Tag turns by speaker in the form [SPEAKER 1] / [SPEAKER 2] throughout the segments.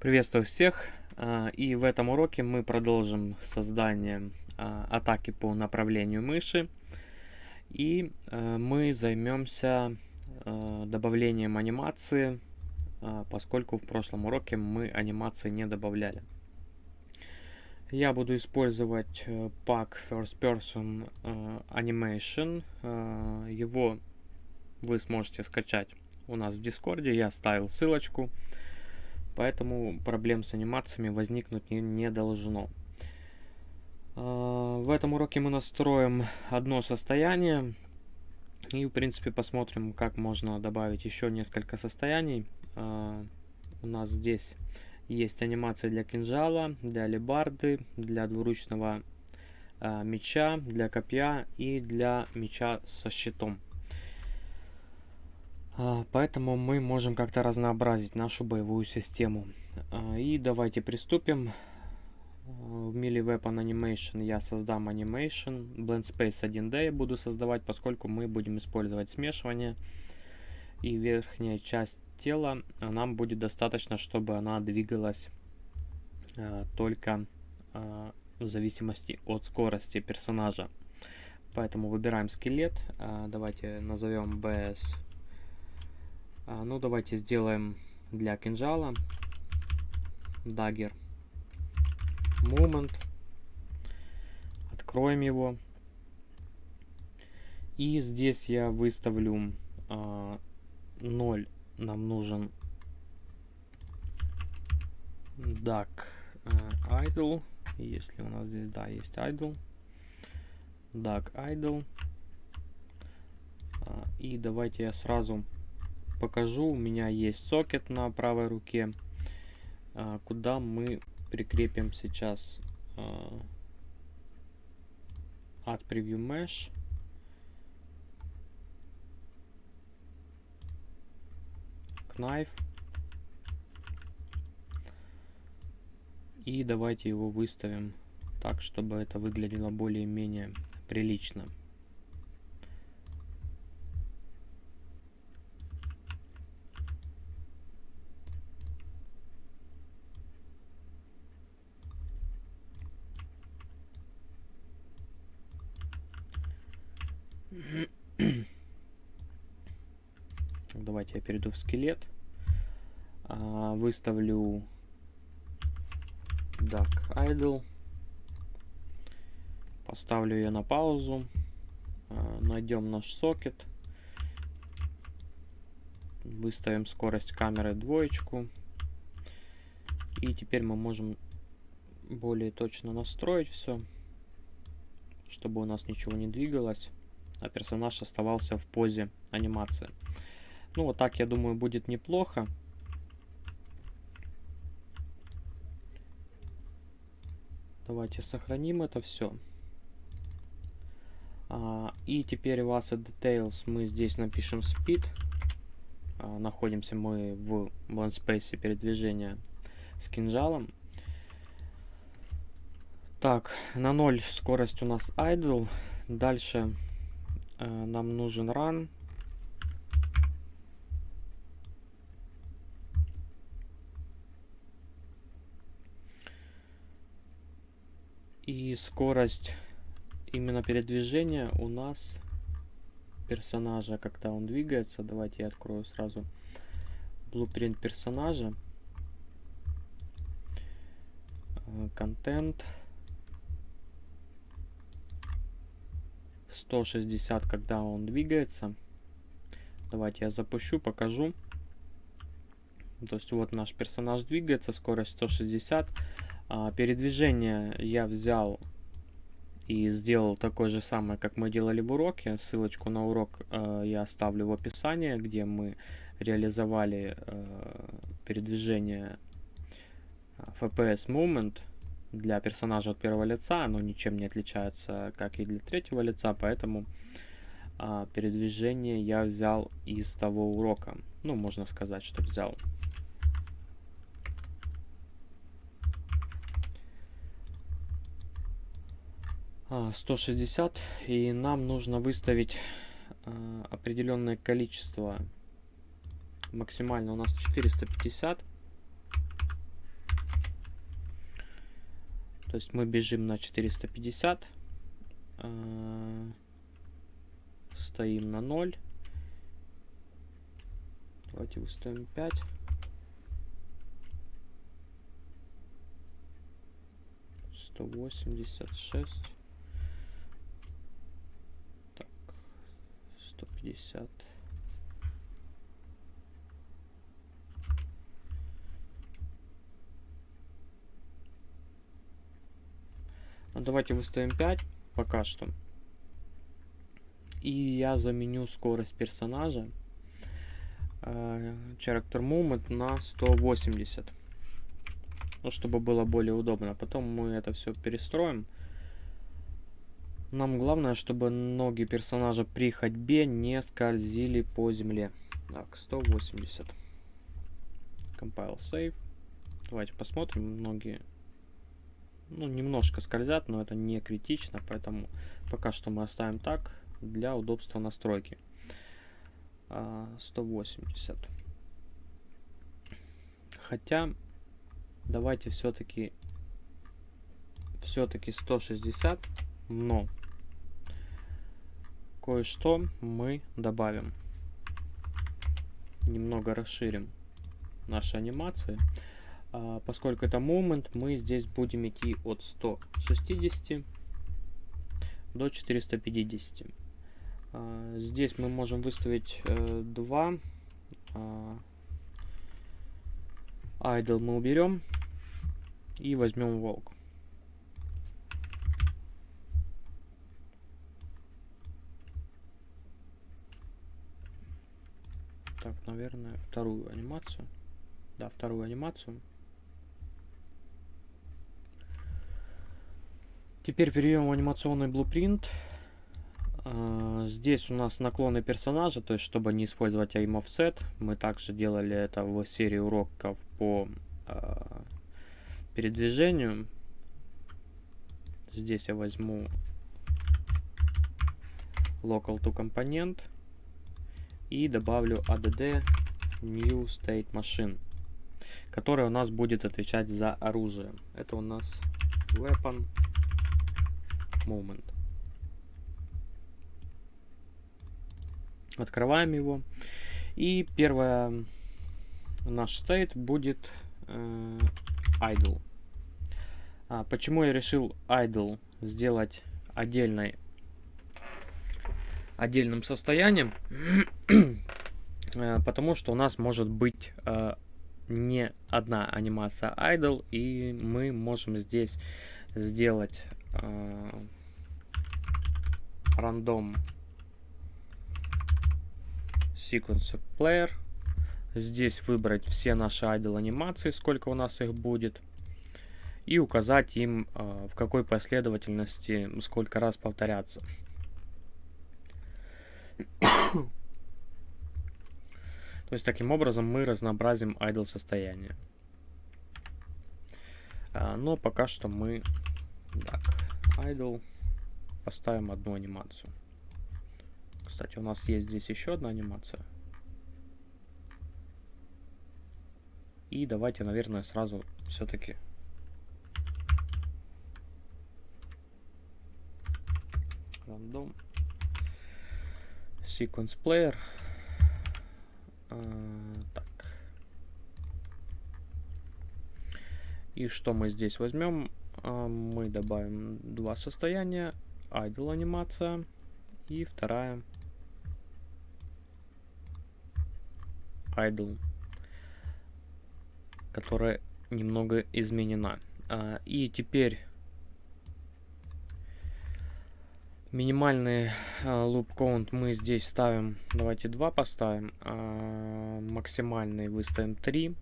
[SPEAKER 1] Приветствую всех! А, и в этом уроке мы продолжим создание а, атаки по направлению мыши. И а, мы займемся добавлением анимации, поскольку в прошлом уроке мы анимации не добавляли. Я буду использовать э, пак First Person Animation. Его вы сможете скачать у нас в Дискорде. Я оставил ссылочку. Поэтому проблем с анимациями возникнуть не, не должно. А, в этом уроке мы настроим одно состояние. И, в принципе, посмотрим, как можно добавить еще несколько состояний. А, у нас здесь есть анимация для кинжала, для алебарды, для двуручного а, меча, для копья и для меча со щитом. А, поэтому мы можем как-то разнообразить нашу боевую систему. А, и давайте приступим. В Melee Weapon Animation я создам Animation. Blend Space 1D я буду создавать, поскольку мы будем использовать смешивание. И верхняя часть тела нам будет достаточно, чтобы она двигалась а, только в зависимости от скорости персонажа. Поэтому выбираем скелет. Давайте назовем BS а, ну, давайте сделаем для кинжала dagger moment. Откроем его. И здесь я выставлю а, 0. Нам нужен duck а, idle. Если у нас здесь, да, есть idle. Duck idle. А, и давайте я сразу покажу. У меня есть сокет на правой руке, а, куда мы прикрепим сейчас а, от Preview Mesh. Knife. И давайте его выставим так, чтобы это выглядело более-менее прилично. Давайте я перейду в скелет. А, выставлю Duck Idle. Поставлю ее на паузу. А, найдем наш сокет. Выставим скорость камеры двоечку. И теперь мы можем более точно настроить все, чтобы у нас ничего не двигалось а персонаж оставался в позе анимации. Ну, вот так, я думаю, будет неплохо. Давайте сохраним это все. А, и теперь в Asset Details мы здесь напишем Speed. А, находимся мы в Blend Space передвижения с кинжалом. Так, на 0 скорость у нас idle. Дальше нам нужен run. И скорость именно передвижения у нас персонажа, когда он двигается. Давайте я открою сразу blueprint персонажа. Э, контент. 160, когда он двигается. Давайте я запущу, покажу. То есть вот наш персонаж двигается, скорость 160. А, передвижение я взял и сделал такое же самое, как мы делали в уроке. Ссылочку на урок э, я оставлю в описании, где мы реализовали э, передвижение FPS Movement для персонажа от первого лица, оно ничем не отличается, как и для третьего лица, поэтому а, передвижение я взял из того урока. Ну, можно сказать, что взял. А, 160, и нам нужно выставить а, определенное количество. Максимально у нас 450. То есть мы бежим на 450. Э, стоим на 0. Давайте выставим 5. Сто восемьдесят шесть. Так, сто пятьдесят. Давайте выставим 5 пока что. И я заменю скорость персонажа э, Character Movement на 180. Ну, чтобы было более удобно. Потом мы это все перестроим. Нам главное, чтобы ноги персонажа при ходьбе не скользили по земле. Так, 180. Compile Save. Давайте посмотрим. Ноги ну, немножко скользят, но это не критично, поэтому пока что мы оставим так для удобства настройки. 180. А, Хотя, давайте все-таки все-таки 160, но кое-что мы добавим. Немного расширим наши анимации. А, поскольку это момент, мы здесь будем идти от 160 до 450. А, здесь мы можем выставить э, два. А, idle мы уберем и возьмем волк. Так, наверное, вторую анимацию. Да, вторую анимацию. Теперь перейдем в анимационный блупринт. А, здесь у нас наклоны персонажа, то есть чтобы не использовать aim offset, мы также делали это в серии уроков по э, передвижению. Здесь я возьму local to component и добавлю add new state machine, которая у нас будет отвечать за оружие. Это у нас weapon moment. Открываем его. И первое наш state будет э, idle. А, почему я решил idle сделать отдельной отдельным состоянием? э, потому что у нас может быть э, не одна анимация idle, и мы можем здесь сделать э, random sequence player. Здесь выбрать все наши idle анимации, сколько у нас их будет. И указать им, э, в какой последовательности сколько раз повторяться. То есть таким образом мы разнообразим idle состояние. А, но пока что мы так, idle. Поставим одну анимацию. Кстати, у нас есть здесь еще одна анимация. И давайте, наверное, сразу все-таки random sequence player. А, так. И что мы здесь возьмем? А, мы добавим два состояния. Idle анимация. И вторая idle, которая немного изменена. А, и теперь минимальный loop count мы здесь ставим, давайте 2 поставим, а максимальный выставим 3.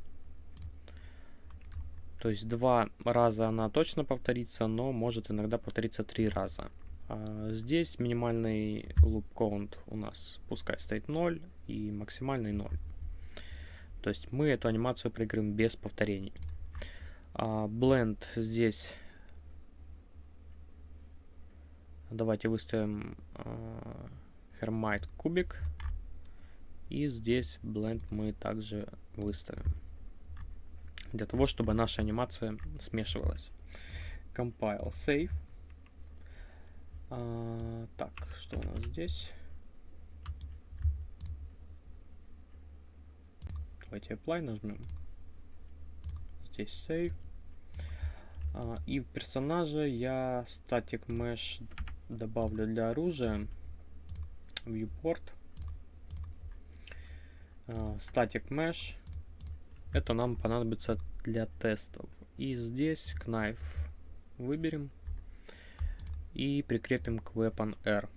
[SPEAKER 1] То есть два раза она точно повторится, но может иногда повториться три раза. А здесь минимальный loop count у нас пускай стоит 0 и максимальный 0. То есть мы эту анимацию проиграем без повторений. А, blend здесь давайте выставим а, Hermite кубик. И здесь blend мы также выставим для того, чтобы наша анимация смешивалась. compile, save. А, так, что у нас здесь? Давайте apply нажмем. Здесь save. А, и в персонажа я static mesh добавлю для оружия. Viewport. А, static mesh. Это нам понадобится для тестов. И здесь knife выберем и прикрепим к weapon R.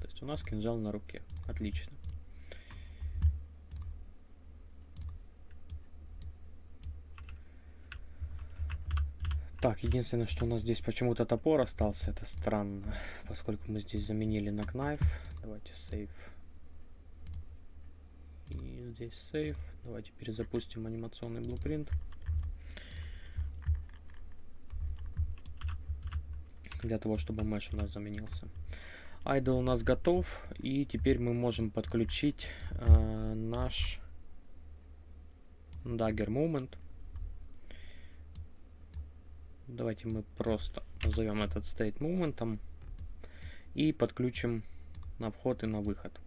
[SPEAKER 1] То есть у нас кинжал на руке. Отлично. Так, единственное, что у нас здесь почему-то топор остался, это странно, поскольку мы здесь заменили на knife. Давайте save. И здесь save. Давайте перезапустим анимационный блупринт. Для того, чтобы mesh у нас заменился. Idle у нас готов. И теперь мы можем подключить э, наш Dagger Moment. Давайте мы просто назовем этот state моментом и подключим на вход и на выход.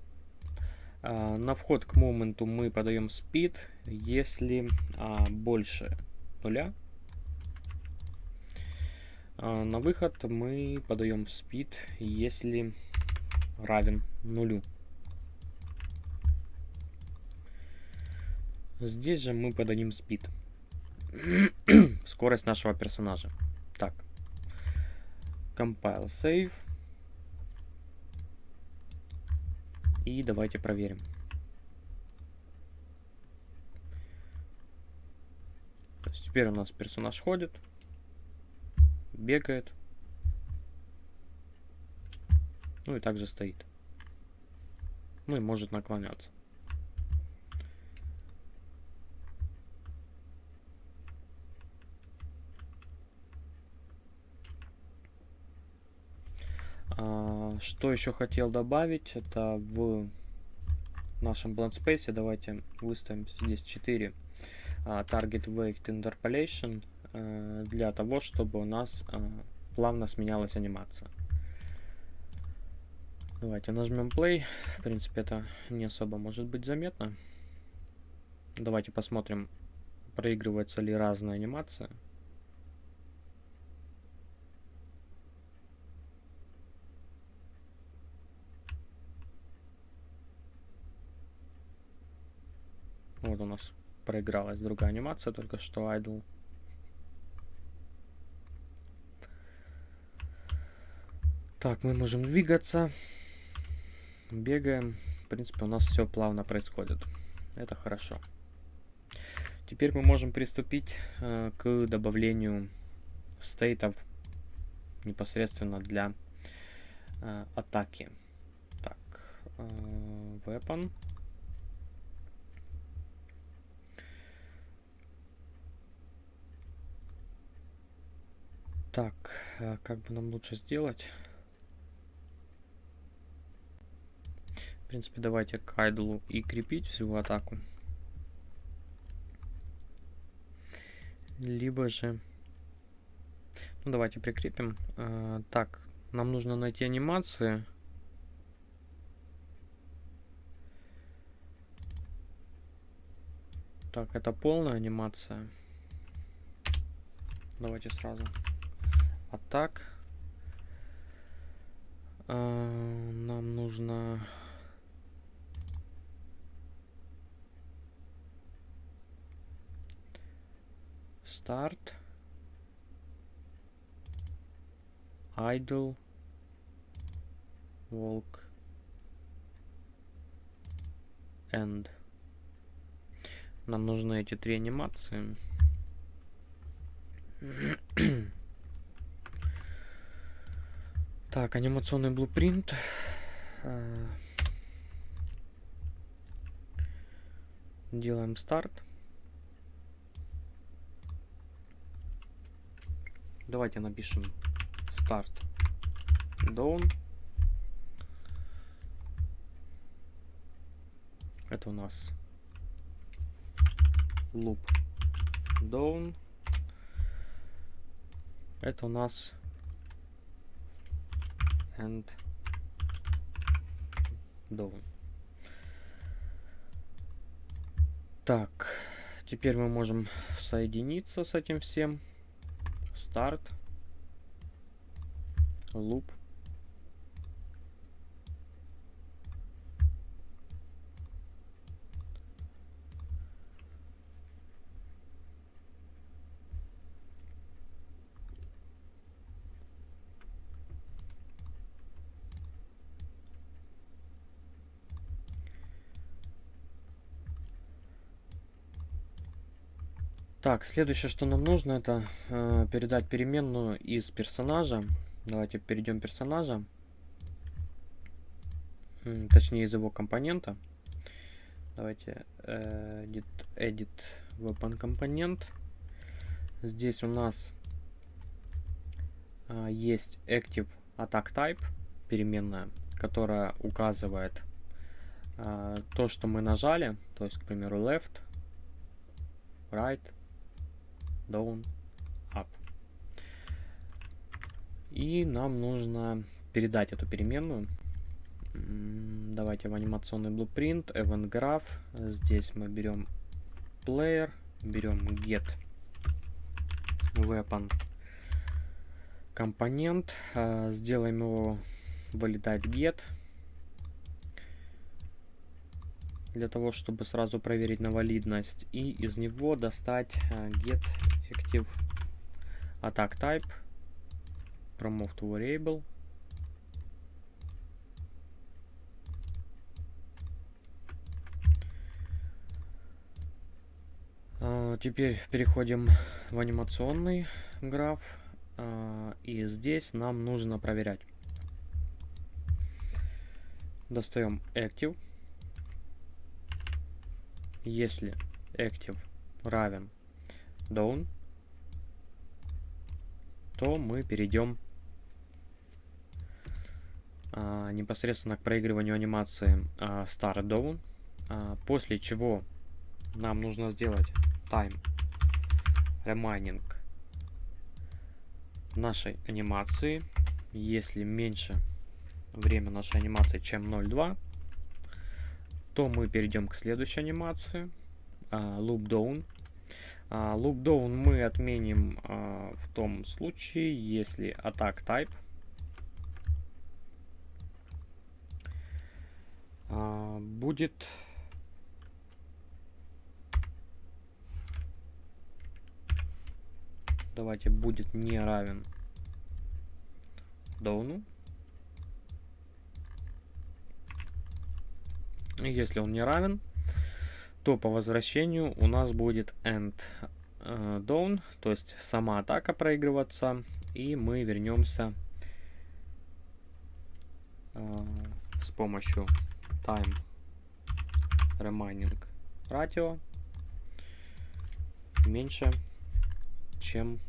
[SPEAKER 1] А, на вход к моменту мы подаем speed, если а, больше нуля. А, на выход мы подаем speed, если равен нулю. Здесь же мы подадим speed. скорость нашего персонажа. Так. Compile save. И давайте проверим. То есть теперь у нас персонаж ходит, бегает. Ну и также стоит. Ну и может наклоняться. А, что еще хотел добавить, это в нашем blend space давайте выставим здесь 4 а, target weight interpolation а, для того, чтобы у нас а, плавно сменялась анимация. Давайте нажмем play. В принципе, это не особо может быть заметно. Давайте посмотрим, проигрывается ли разная анимация. Вот у нас проигралась другая анимация, только что idle. Так, мы можем двигаться. Бегаем. В принципе, у нас все плавно происходит. Это хорошо. Теперь мы можем приступить э, к добавлению стейтов непосредственно для э, атаки. Так, э, weapon. Так, э, как бы нам лучше сделать? В принципе, давайте к айдлу и крепить всю атаку. Либо же... Ну, давайте прикрепим. А, так, нам нужно найти анимации. Так, это полная анимация. Давайте сразу. А так. Э, нам нужно старт. Idle walk end нам нужны эти три анимации Так, анимационный блупринт. Э, делаем старт. Давайте напишем старт down. Это у нас loop down. Это у нас and down. Так, теперь мы можем соединиться с этим всем. Старт. Loop. Так, следующее, что нам нужно, это э, передать переменную из персонажа. Давайте перейдем персонажа. Точнее, из его компонента. Давайте э, edit, edit weapon компонент. Здесь у нас э, есть active attack type, переменная, которая указывает э, то, что мы нажали. То есть, к примеру, left, right, down, up. И нам нужно передать эту переменную. Давайте в анимационный blueprint, event graph. Здесь мы берем player, берем get weapon компонент, а, сделаем его validate get для того, чтобы сразу проверить на валидность и из него достать а, get active attack type, promote to variable. Uh, теперь переходим в анимационный граф. Uh, и здесь нам нужно проверять. Достаем active. Если active равен down, то мы перейдем а, непосредственно к проигрыванию анимации а, Start Down, а, после чего нам нужно сделать Time Remaining нашей анимации. Если меньше время нашей анимации, чем 0.2, то мы перейдем к следующей анимации. Uh, loop Down. Uh, loop Down мы отменим uh, в том случае, если attack type uh, будет давайте будет не равен доуну. Если он не равен, то по возвращению у нас будет end э, down, то есть сама атака проигрываться, и мы вернемся э, с помощью time remaining ratio меньше, чем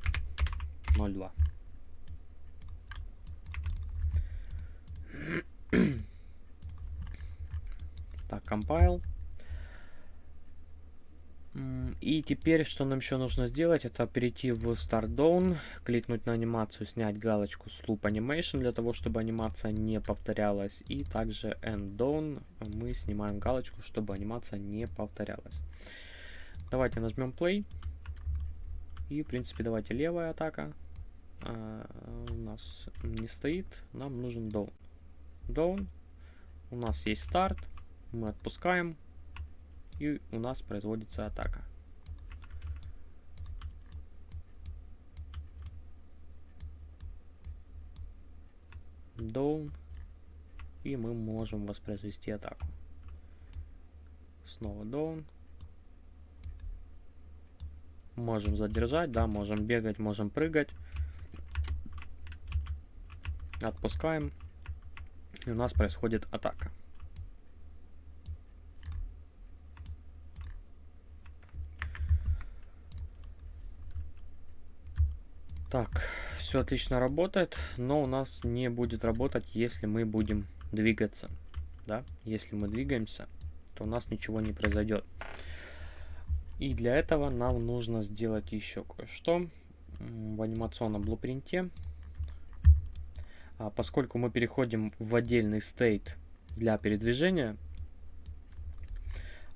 [SPEAKER 1] 0,2. Так, compile. И теперь, что нам еще нужно сделать, это перейти в Start Down, кликнуть на анимацию, снять галочку с Loop Animation, для того, чтобы анимация не повторялась. И также End Down мы снимаем галочку, чтобы анимация не повторялась. Давайте нажмем Play. И, в принципе, давайте левая атака. А, у нас не стоит, нам нужен Down. Down. У нас есть старт мы отпускаем, и у нас производится атака. Down, и мы можем воспроизвести атаку. Снова down. Можем задержать, да, можем бегать, можем прыгать. Отпускаем. И у нас происходит атака. Так, все отлично работает, но у нас не будет работать, если мы будем двигаться. Да, если мы двигаемся, то у нас ничего не произойдет. И для этого нам нужно сделать еще кое-что. в анимационном блупринте. А поскольку мы переходим в отдельный стейт для передвижения,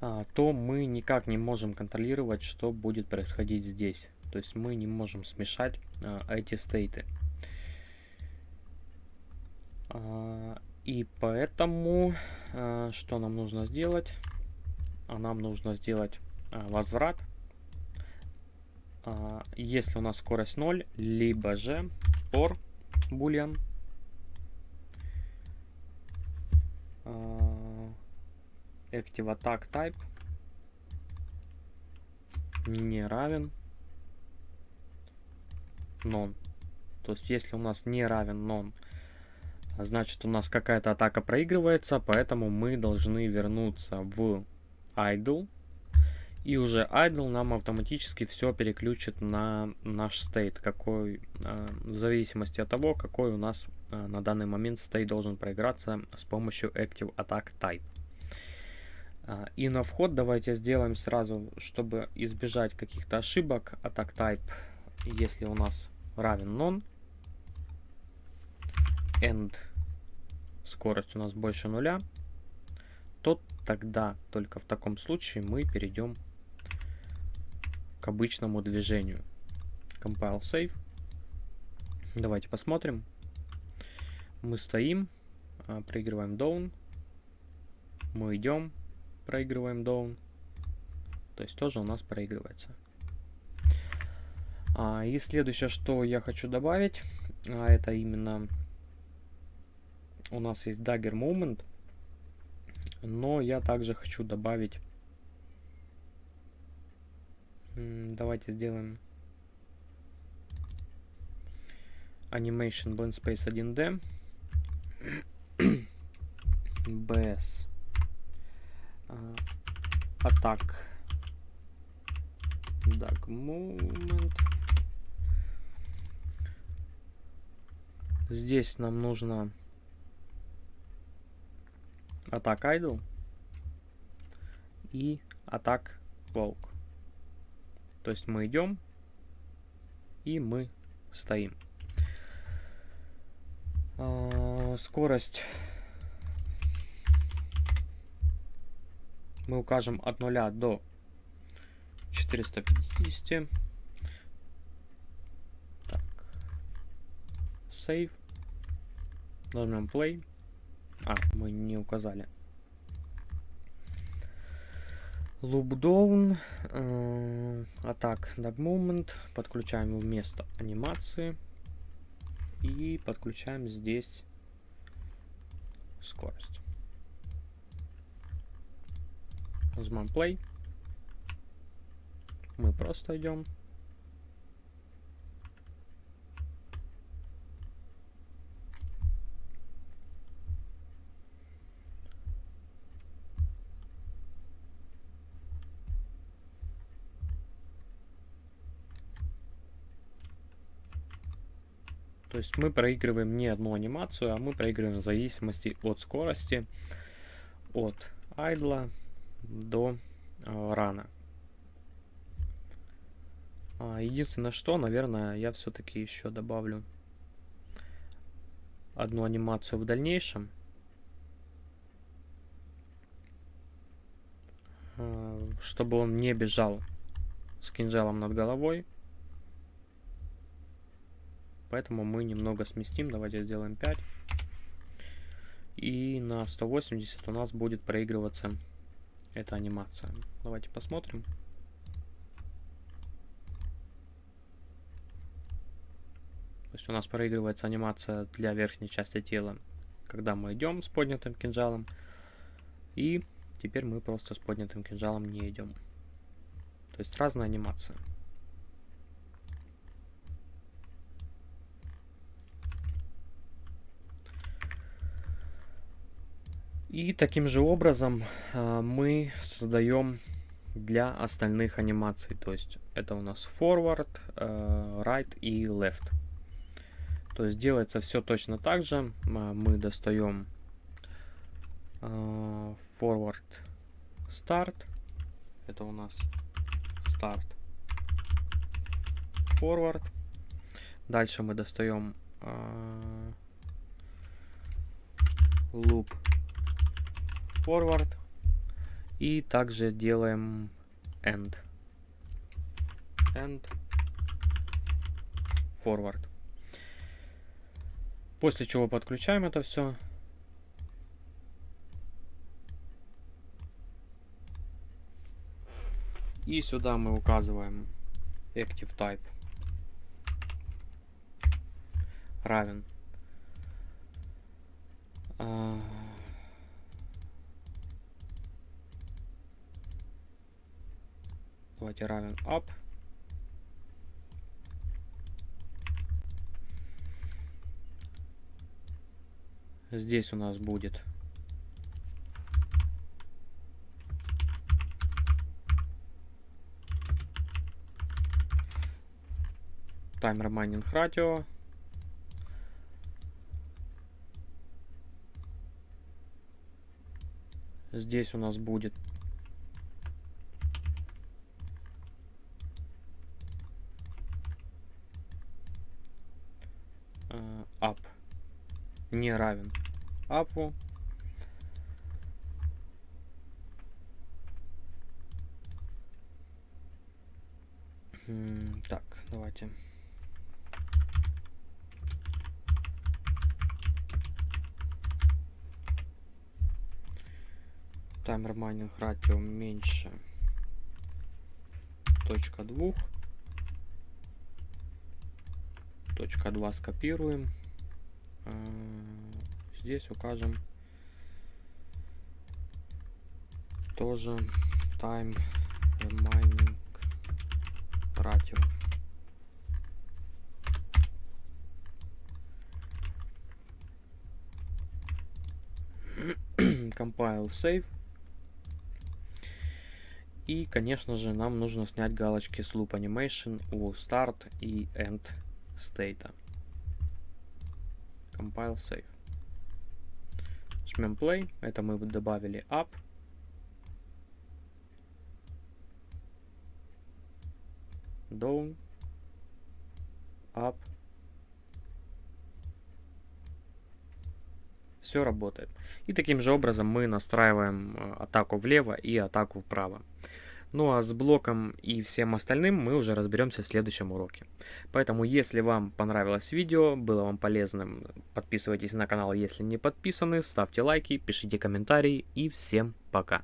[SPEAKER 1] а, то мы никак не можем контролировать, что будет происходить здесь. То есть мы не можем смешать а, эти стейты. А, и поэтому что нам нужно сделать? А нам нужно сделать возврат. Если у нас скорость 0, либо же or boolean active attack type не равен non. То есть, если у нас не равен non, значит у нас какая-то атака проигрывается, поэтому мы должны вернуться в idle. И уже idle нам автоматически все переключит на наш state, какой, э, в зависимости от того, какой у нас э, на данный момент state должен проиграться с помощью active attack type. А, и на вход давайте сделаем сразу, чтобы избежать каких-то ошибок, attack type, если у нас равен non, and скорость у нас больше нуля, то тогда только в таком случае мы перейдем к обычному движению. Compile save. Давайте посмотрим. Мы стоим, а, проигрываем down, мы идем, проигрываем down. То есть тоже у нас проигрывается. А, и следующее, что я хочу добавить, а, это именно у нас есть dagger moment. Но я также хочу добавить... Давайте сделаем Animation Blend Space 1D. BS атак так moment здесь нам нужно атак idle и атак волк. То есть мы идем и мы стоим. А, скорость. Мы укажем от 0 до 450. Save. Нажмем play. А, мы не указали. Loop down. Э, атак dog moment. Подключаем вместо анимации. И подключаем здесь скорость. Нажимаем play. Мы просто идем. То есть мы проигрываем не одну анимацию, а мы проигрываем в зависимости от скорости, от айдла до э, рана. А, единственное, что, наверное, я все-таки еще добавлю одну анимацию в дальнейшем. Э, чтобы он не бежал с кинжалом над головой. Поэтому мы немного сместим. Давайте сделаем 5. И на 180 у нас будет проигрываться эта анимация. Давайте посмотрим. То есть у нас проигрывается анимация для верхней части тела, когда мы идем с поднятым кинжалом. И теперь мы просто с поднятым кинжалом не идем. То есть разная анимация. И таким же образом э, мы создаем для остальных анимаций. То есть это у нас forward, э, right и left. То есть делается все точно так же. Мы достаем forward start. Это у нас start forward. Дальше мы достаем loop forward. И также делаем end. End. Forward. После чего подключаем это все и сюда мы указываем active type. Равен. А, давайте равен up. Здесь у нас будет таймер майнинг радио. Здесь у нас будет up не равен апу. Так, давайте. таймер майнинг ратио меньше точка двух точка 2 скопируем. А, здесь укажем тоже time mining ratio. Compile save. И, конечно же, нам нужно снять галочки с Loop Animation у Start и End State. Compile Save. Жмем Play. Это мы добавили Up. Down. Up. Все работает. И таким же образом мы настраиваем э, атаку влево и атаку вправо. Ну а с блоком и всем остальным мы уже разберемся в следующем уроке. Поэтому, если вам понравилось видео, было вам полезным, подписывайтесь на канал, если не подписаны, ставьте лайки, пишите комментарии и всем пока.